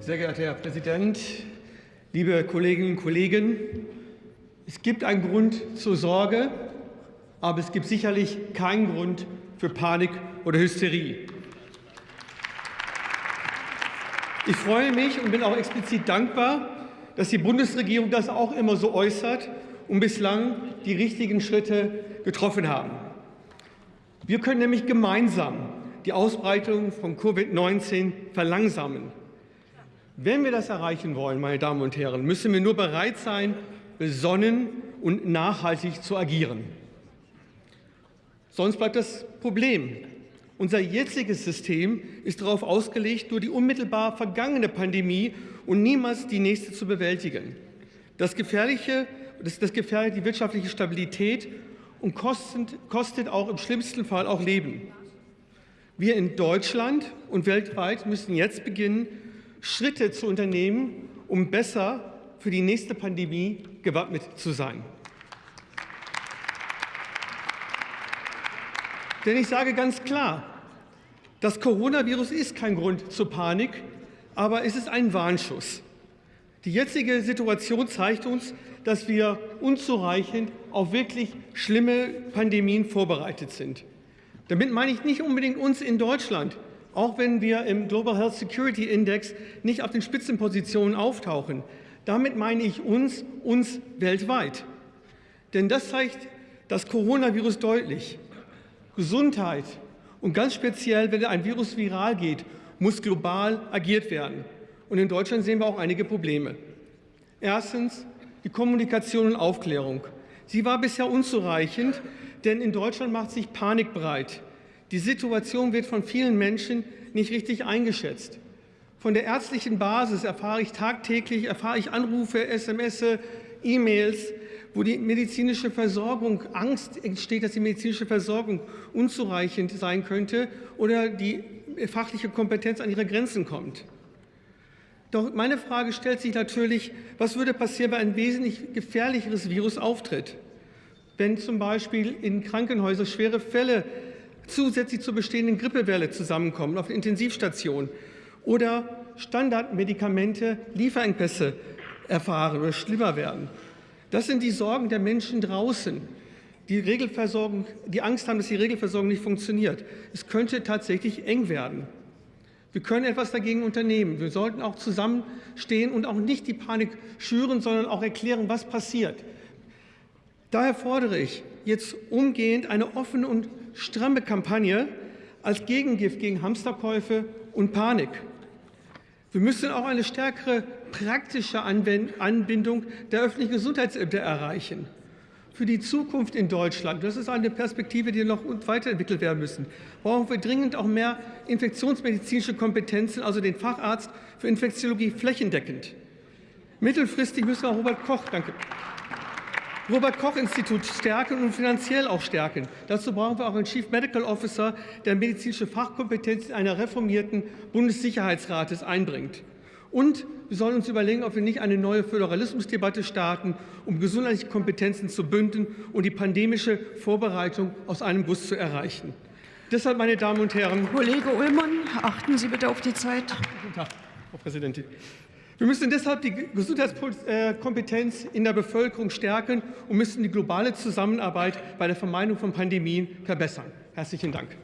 Sehr geehrter Herr Präsident, liebe Kolleginnen und Kollegen! Es gibt einen Grund zur Sorge, aber es gibt sicherlich keinen Grund für Panik oder Hysterie. Ich freue mich und bin auch explizit dankbar, dass die Bundesregierung das auch immer so äußert und bislang die richtigen Schritte getroffen haben. Wir können nämlich gemeinsam die Ausbreitung von Covid-19 verlangsamen. Wenn wir das erreichen wollen, meine Damen und Herren, müssen wir nur bereit sein, besonnen und nachhaltig zu agieren. Sonst bleibt das Problem. Unser jetziges System ist darauf ausgelegt, nur die unmittelbar vergangene Pandemie und niemals die nächste zu bewältigen. Das, Gefährliche, das, das gefährdet die wirtschaftliche Stabilität und kostet, kostet auch im schlimmsten Fall auch Leben. Wir in Deutschland und weltweit müssen jetzt beginnen, Schritte zu unternehmen, um besser für die nächste Pandemie gewappnet zu sein. Denn ich sage ganz klar, das Coronavirus ist kein Grund zur Panik, aber es ist ein Warnschuss. Die jetzige Situation zeigt uns, dass wir unzureichend auf wirklich schlimme Pandemien vorbereitet sind. Damit meine ich nicht unbedingt uns in Deutschland, auch wenn wir im Global Health Security Index nicht auf den Spitzenpositionen auftauchen. Damit meine ich uns, uns weltweit. Denn das zeigt das Coronavirus deutlich. Gesundheit und ganz speziell, wenn ein Virus viral geht, muss global agiert werden. Und in Deutschland sehen wir auch einige Probleme. Erstens die Kommunikation und Aufklärung. Sie war bisher unzureichend, denn in Deutschland macht sich Panik breit. Die Situation wird von vielen Menschen nicht richtig eingeschätzt. Von der ärztlichen Basis erfahre ich tagtäglich, erfahre ich Anrufe, SMS, E-Mails, wo die medizinische Versorgung Angst entsteht, dass die medizinische Versorgung unzureichend sein könnte oder die fachliche Kompetenz an ihre Grenzen kommt. Doch meine Frage stellt sich natürlich, was würde passieren, wenn ein wesentlich gefährlicheres Virus auftritt? Wenn zum Beispiel in Krankenhäusern schwere Fälle zusätzlich zur bestehenden Grippewelle zusammenkommen auf der Intensivstation oder Standardmedikamente Lieferengpässe erfahren oder schlimmer werden. Das sind die Sorgen der Menschen draußen, die Regelversorgung, die Angst haben, dass die Regelversorgung nicht funktioniert. Es könnte tatsächlich eng werden. Wir können etwas dagegen unternehmen. Wir sollten auch zusammenstehen und auch nicht die Panik schüren, sondern auch erklären, was passiert. Daher fordere ich jetzt umgehend eine offene und stramme Kampagne als Gegengift gegen Hamsterkäufe und Panik. Wir müssen auch eine stärkere praktische Anbindung der öffentlichen Gesundheitsämter erreichen. Für die Zukunft in Deutschland, das ist eine Perspektive, die noch weiterentwickelt werden müssen, brauchen wir dringend auch mehr infektionsmedizinische Kompetenzen, also den Facharzt für Infektiologie flächendeckend. Mittelfristig müssen wir Robert Koch, danke, Robert-Koch-Institut stärken und finanziell auch stärken. Dazu brauchen wir auch einen Chief Medical Officer, der medizinische Fachkompetenz einer reformierten Bundessicherheitsrates einbringt. Und wir sollen uns überlegen, ob wir nicht eine neue Föderalismusdebatte starten, um gesundheitliche Kompetenzen zu bündeln und die pandemische Vorbereitung aus einem Guss zu erreichen. Deshalb, meine Damen und Herren. Kollege Ullmann, achten Sie bitte auf die Zeit. Guten Tag, Frau Präsidentin. Wir müssen deshalb die Gesundheitskompetenz in der Bevölkerung stärken und müssen die globale Zusammenarbeit bei der Vermeidung von Pandemien verbessern. Herzlichen Dank.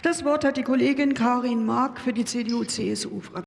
Das Wort hat die Kollegin Karin Mark für die CDU-CSU-Fraktion.